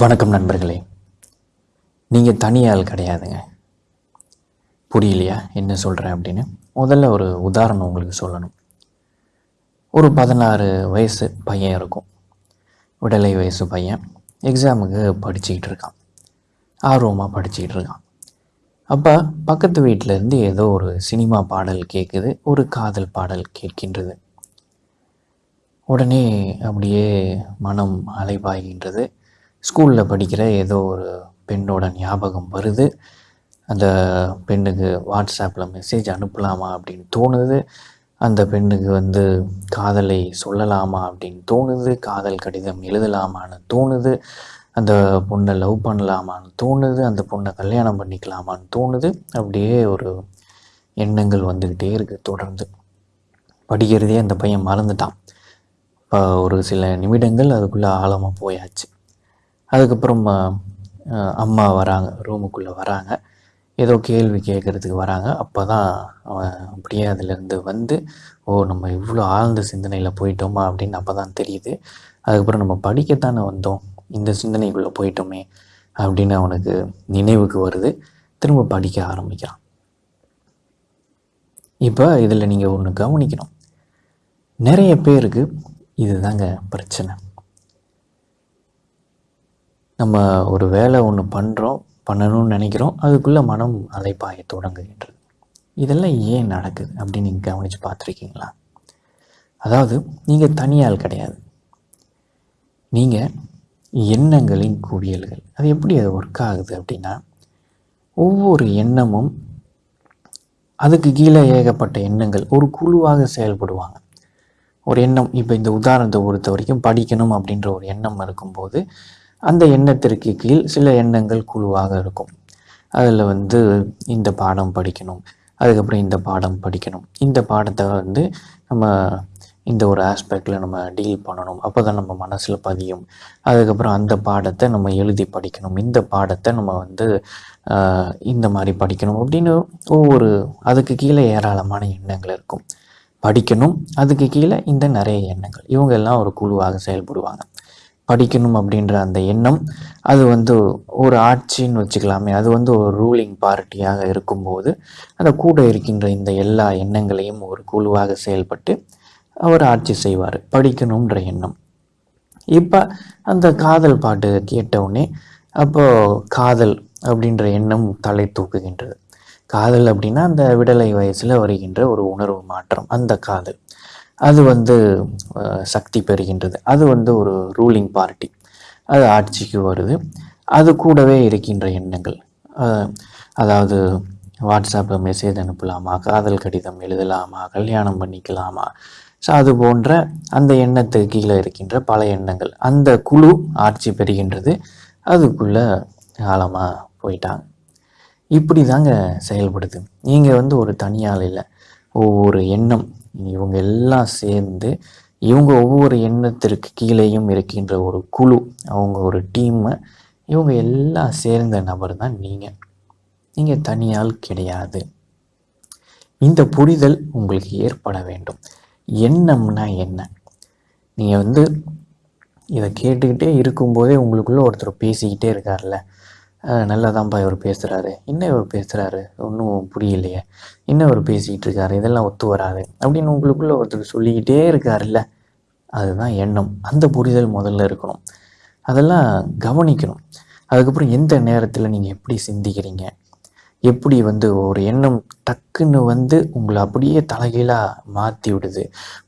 வணக்கம் நண்பர்களே. நீங்கள் தனியாள் கிடையாதுங்க. புரியலையா? என்ன சொல்கிறேன் அப்படின்னு. முதல்ல ஒரு உதாரணம் உங்களுக்கு சொல்லணும். ஒரு பதினாறு வயசு பையன் இருக்கும். விடலை வயசு பையன். எக்ஸாமுக்கு படிச்சுக்கிட்டு இருக்கான். ஆர்வமாக படிச்சுக்கிட்டு இருக்கான். அப்போ பக்கத்து வீட்டில் இருந்து ஏதோ ஒரு சினிமா பாடல் கேட்குது ஒரு காதல் பாடல் கேட்கின்றது. உடனே அப்படியே மனம் அலைபாய்கின்றது. ஸ்கூலில் படிக்கிற ஏதோ ஒரு பெண்ணோட ஞாபகம் வருது. அந்த பெண்ணுக்கு வாட்ஸ்அப்பில் மெசேஜ் அனுப்பலாமா அப்படின்னு தோணுது. அந்த பெண்ணுக்கு வந்து காதலை சொல்லலாமா அப்படின்னு தோணுது. காதல் கடிதம் எழுதலாமான்னு தோணுது. அந்த பொண்ணை லவ் பண்ணலாமான்னு தோணுது. அந்த பொண்ணை கல்யாணம் பண்ணிக்கலாமான்னு தோணுது. அப்படியே ஒரு எண்ணங்கள் வந்துக்கிட்டே இருக்குது தொடர்ந்து. படிக்கிறதே அந்த பையன் மறந்துட்டான். இப்போ ஒரு சில நிமிடங்கள் அதுக்குள்ளே ஆழமாக போயாச்சு. அதுக்கப்புறம் அம்மா வராங்க. ரூமுக்குள்ளே வராங்க. ஏதோ கேள்வி கேட்குறதுக்கு வராங்க. அப்போ தான் அவன் அப்படியே அதுலேருந்து வந்து ஓ நம்ம இவ்வளோ ஆழ்ந்த சிந்தனையில் போயிட்டோமா? அப்படின்னு அப்போ தான் தெரியுது. அதுக்கப்புறம் நம்ம படிக்கத்தானே வந்தோம். இந்த சிந்தனைக்குள்ளே போயிட்டோமே அப்படின்னு அவனுக்கு நினைவுக்கு வருது. திரும்ப படிக்க ஆரம்பிக்கிறான். இப்போ இதில் நீங்கள் ஒன்று கவனிக்கணும். நிறைய பேருக்கு இதுதாங்க பிரச்சனை. நம்ம ஒரு வேலை ஒன்று பண்ணுறோம் பண்ணணும்னு நினைக்கிறோம் அதுக்குள்ளே மனம் அலைப்பாய தொடங்குகின்றது. இதெல்லாம் ஏன் நடக்குது அப்படின்னு நீங்கள் கவனித்து பார்த்துருக்கீங்களா? அதாவது நீங்கள் தனியால் கிடையாது. நீங்கள் எண்ணங்களின் குவியல்கள் அது எப்படி அது ஒர்க் ஆகுது அப்படின்னா ஒவ்வொரு எண்ணமும் அதுக்கு கீழே ஏகப்பட்ட எண்ணங்கள் ஒரு குழுவாக செயல்படுவாங்க. ஒரு எண்ணம் இப்போ இந்த உதாரணத்தை பொறுத்த வரைக்கும் படிக்கணும் அப்படின்ற ஒரு எண்ணம் இருக்கும்போது அந்த எண்ணத்திற்கு கீழ் சில எண்ணங்கள் குழுவாக இருக்கும். அதில் வந்து இந்த பாடம் படிக்கணும். அதுக்கப்புறம் இந்த பாடம் படிக்கணும். இந்த பாடத்தை வந்து நம்ம இந்த ஒரு ஆஸ்பெக்டில் நம்ம டீல் பண்ணணும். அப்போ தான் நம்ம மனசில் பதியும். அதுக்கப்புறம் அந்த பாடத்தை நம்ம எழுதி படிக்கணும். இந்த பாடத்தை நம்ம வந்து இந்த மாதிரி படிக்கணும் அப்படின்னு ஒவ்வொரு அதுக்கு கீழே ஏராளமான எண்ணங்கள் இருக்கும். படிக்கணும் அதுக்கு கீழே இந்த நிறைய எண்ணங்கள். இவங்க எல்லாம் ஒரு குழுவாக செயல்படுவாங்க. படிக்கணும் அப்படின்ற அந்த எண்ணம் அது வந்து ஒரு ஆட்சின்னு வச்சுக்கலாமே அது வந்து ஒரு ரூலிங் பார்ட்டியாக இருக்கும்போது அந்த கூட இருக்கின்ற இந்த எல்லா எண்ணங்களையும் ஒரு குழுவாக செயல்பட்டு அவர் ஆட்சி செய்வார் படிக்கணுன்ற எண்ணம். இப்போ அந்த காதல் பாட்டு கேட்டவுடனே அப்போது காதல் அப்படின்ற எண்ணம் தலை தூக்குகின்றது. காதல் அப்படின்னா அந்த விடலை வயசில் வருகின்ற ஒரு உணர்வு மாற்றம் அந்த காதல். அது வந்து சக்தி பெறுகின்றது. அது வந்து ஒரு ரூலிங் பார்ட்டி அது ஆட்சிக்கு வருது. அது கூடவே இருக்கின்ற எண்ணங்கள். அதாவது வாட்ஸ்அப்பில் மெசேஜ் அனுப்பலாமா? காதல் கடிதம் எழுதலாமா? கல்யாணம் பண்ணிக்கலாமா? ஸோ அது போன்ற அந்த எண்ணத்துக்கு கீழே இருக்கின்ற பல எண்ணங்கள். அந்த குழு ஆட்சி பெறுகின்றது. அதுக்குள்ளே ஆழமாக போயிட்டாங்க. இப்படி தாங்க செயல்படுது. நீங்கள் வந்து ஒரு தனியால் இல்லை. ஒவ்வொரு எண்ணம் இவங்க எல்லாம் சேர்ந்து இவங்க ஒவ்வொரு எண்ணத்திற்கு கீழேயும் இருக்கின்ற ஒரு குழு அவங்க ஒரு டீம்மு இவங்க எல்லாம் சேர்ந்த நபர் தான் நீங்கள் நீங்கள் தனியால் கிடையாது. இந்த புரிதல் உங்களுக்கு ஏற்பட வேண்டும். எண்ணம்னா என்ன? நீங்கள் வந்து இதை கேட்டுக்கிட்டே இருக்கும்போதே உங்களுக்குள்ளே ஒருத்தர் பேசிக்கிட்டே இருக்கார்ல. அஹ் நல்லாதான்ப்பா இவர் பேசுகிறாரு என்ன இவர் பேசுகிறாரு ஒன்றும் புரியலையே. என்ன இவர் பேசிக்கிட்டு இருக்காரு? இதெல்லாம் ஒத்து வராது. அப்படின்னு உங்களுக்குள்ளே ஒருத்தர் சொல்லிக்கிட்டே இருக்காருல்ல. அதுதான் எண்ணம். அந்த புரிதல் முதல்ல இருக்கணும். அதெல்லாம் கவனிக்கணும். அதுக்கப்புறம் எந்த நேரத்தில் நீங்கள் எப்படி சிந்திக்கிறீங்க? எப்படி வந்து ஒரு எண்ணம் டக்குன்னு வந்து உங்களை அப்படியே தலைகீழாக மாற்றி விடுது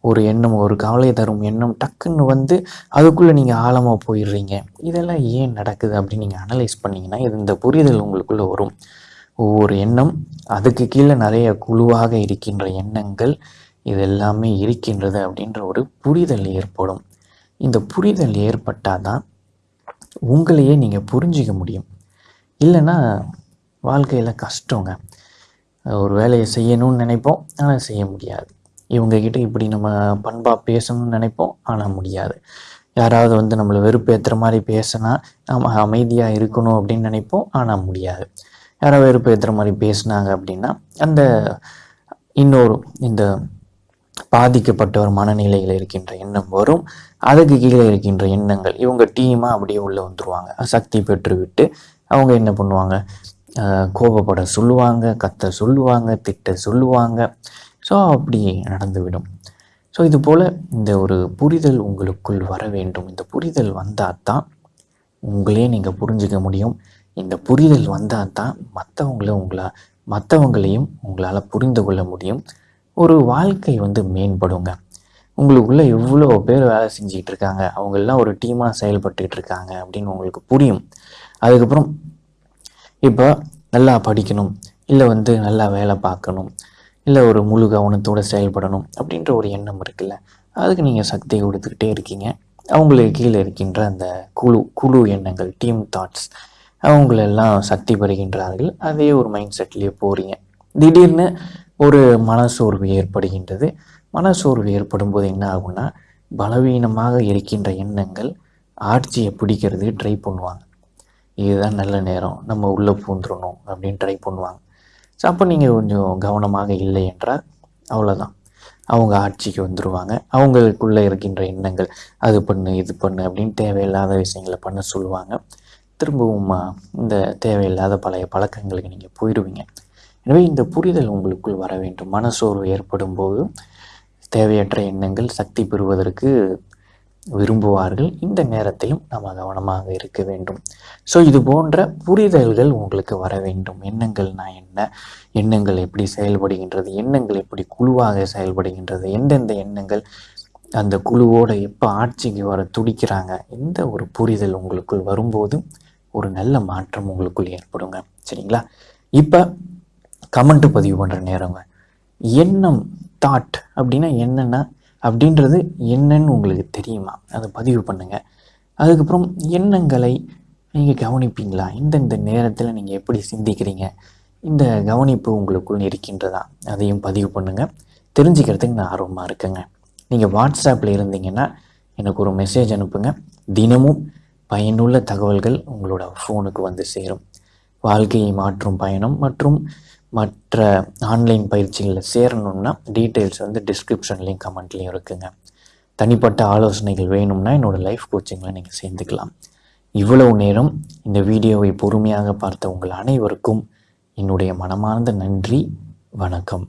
ஒரு எண்ணம் ஒரு கவலை தரும் எண்ணம் டக்குன்னு வந்து அதுக்குள்ளே நீங்கள் ஆழமாக போயிடுறீங்க. இதெல்லாம் ஏன் நடக்குது அப்படின்னு நீங்கள் அனலைஸ் பண்ணிங்கன்னா இது இந்த புரிதல் உங்களுக்குள்ளே வரும். ஒவ்வொரு எண்ணம் அதுக்கு கீழே நிறைய குழுவாக இருக்கின்ற எண்ணங்கள் இது எல்லாமே இருக்கின்றது அப்படின்ற ஒரு புரிதல் ஏற்படும். இந்த புரிதல் ஏற்பட்டால் தான் உங்களையே நீங்கள் புரிஞ்சிக்க முடியும். இல்லைன்னா வாழ்க்கையில் கஷ்டங்க. ஒரு வேலையை செய்யணும்னு நினைப்போம் ஆனால் செய்ய முடியாது. இவங்கக்கிட்ட இப்படி நம்ம பண்பாக பேசணும்னு நினைப்போம் ஆனால் முடியாது. யாராவது வந்து நம்மளை வெறுப்பேற்றுற மாதிரி பேசினா நம்ம அமைதியாக இருக்கணும் அப்படின்னு நினைப்போம் ஆனால் முடியாது. யாராவது வெறுப்பேற்றுற மாதிரி பேசுனாங்க அப்படின்னா அந்த இன்னொரு இந்த பாதிக்கப்பட்ட ஒரு மனநிலையில் இருக்கின்ற எண்ணம் வரும். அதுக்கு கீழே இருக்கின்ற எண்ணங்கள் இவங்க டீமாக அப்படியே உள்ளே வந்துருவாங்க. சக்தி பெற்று விட்டு அவங்க என்ன பண்ணுவாங்க? கோபப்பட சொல்லுவாங்க கத்த சொல்லுவாங்க திட்ட சொல்லுவாங்க. ஸோ அப்படி நடந்துவிடும். ஸோ இது போல் இந்த ஒரு புரிதல் உங்களுக்குள் வர வேண்டும். இந்த புரிதல் வந்தால் தான் உங்களே நீங்கள் புரிஞ்சுக்க முடியும். இந்த புரிதல் வந்தால் தான் மற்றவங்கள உங்களா மற்றவங்களையும் உங்களால் புரிந்து கொள்ள முடியும். ஒரு வாழ்க்கை வந்து மேம்படுங்க. உங்களுக்குள்ளே எவ்வளோ பேர் வேலை செஞ்சுக்கிட்டு இருக்காங்க அவங்கெல்லாம் ஒரு டீமாக செயல்பட்டுக்கிட்டு இருக்காங்க அப்படின்னு உங்களுக்கு புரியும். அதுக்கப்புறம் இப்போ நல்லா படிக்கணும் இல்லை வந்து நல்லா வேலை பார்க்கணும் இல்லை ஒரு முழு கவனத்தோடு செயல்படணும் அப்படின்ற ஒரு எண்ணம் இருக்குல்ல அதுக்கு நீங்கள் சக்தி கொடுத்துக்கிட்டே இருக்கீங்க. அவங்களுக்கு கீழே இருக்கின்ற அந்த குழு குழு எண்ணங்கள் டீம் தாட்ஸ் அவங்களெல்லாம் சக்தி பெறுகின்றார்கள். அதே ஒரு மைண்ட் செட்லேயே போகிறீங்க திடீர்னு ஒரு மனசோர்வு ஏற்படுகின்றது. மனசோர்வு ஏற்படும் போது என்ன ஆகும்னா பலவீனமாக இருக்கின்ற எண்ணங்கள் ஆட்சியை பிடிக்கிறது ட்ரை பண்ணுவாங்க. இதுதான் நல்ல நேரம். நம்ம உள்ளே பூந்துடணும் அப்படின்னு ட்ரை பண்ணுவாங்க. ஸோ அப்போ நீங்கள் கொஞ்சம் கவனமாக இல்லை என்றால் அவ்வளோதான் அவங்க ஆட்சிக்கு வந்துடுவாங்க அவங்களுக்குள்ளே இருக்கின்ற எண்ணங்கள் அது பண்ணு இது பண்ணு அப்படின்னு தேவையில்லாத விஷயங்களை பண்ண சொல்லுவாங்க. திரும்பவும் இந்த தேவையில்லாத பழைய பழக்கங்களுக்கு நீங்கள் போயிடுவீங்க எனவே இந்த புரிதல் உங்களுக்குள் வர வேண்டும். மனசோர்வு ஏற்படும் போது தேவையற்ற எண்ணங்கள் சக்தி பெறுவதற்கு விரும்புவார்கள். இந்த நேரத்திலும் நம்ம கவனமாக இருக்க வேண்டும். ஸோ இது போன்ற புரிதல்கள் உங்களுக்கு வர வேண்டும். எண்ணங்கள்னா என்ன? எண்ணங்கள் எப்படி செயல்படுகின்றது? எண்ணங்கள் எப்படி குழுவாக செயல்படுகின்றது? எந்தெந்த எண்ணங்கள் அந்த குழுவோட எப்போ ஆட்சிக்கு வர துடிக்கிறாங்க? இந்த ஒரு புரிதல் உங்களுக்குள் வரும்போது ஒரு நல்ல மாற்றம் உங்களுக்குள் ஏற்படுங்க. சரிங்களா? இப்போ கமெண்ட் பதிவு பண்ணுற நேரங்க எண்ணம் தாட் அப்படின்னா என்னென்னா அப்படின்றது என்னன்னு உங்களுக்கு தெரியுமா? அதை பதிவு பண்ணுங்கள் அதுக்கப்புறம் எண்ணங்களை நீங்கள் கவனிப்பீங்களா? இந்தந்த நேரத்தில் நீங்கள் எப்படி சிந்திக்கிறீங்க? இந்த கவனிப்பு உங்களுக்குள் இருக்கின்றதா? அதையும் பதிவு பண்ணுங்கள் தெரிஞ்சுக்கிறதுக்கு நான் ஆர்வமாக இருக்கேங்க. நீங்கள் வாட்ஸ்அப்பில் இருந்தீங்கன்னா எனக்கு ஒரு மெசேஜ் அனுப்புங்க. தினமும் பயனுள்ள தகவல்கள் உங்களோட ஃபோனுக்கு வந்து சேரும். வாழ்க்கையை மாற்றும் பயணம் மற்றும் மற்ற ஆன்லைன் பயிற்சிகளில் சேரணும்னா டீட்டெயில்ஸ் வந்து டிஸ்கிரிப்ஷன்லேயும் கமெண்ட்லேயும் இருக்குங்க. தனிப்பட்ட ஆலோசனைகள் வேணும்னா என்னோடய லைஃப் கோச்சிங்கில் நீங்கள் சேர்ந்துக்கலாம். இவ்வளவு நேரம் இந்த வீடியோவை பொறுமையாக பார்த்த உங்கள் அனைவருக்கும் என்னுடைய மனமார்ந்த நன்றி. வணக்கம்.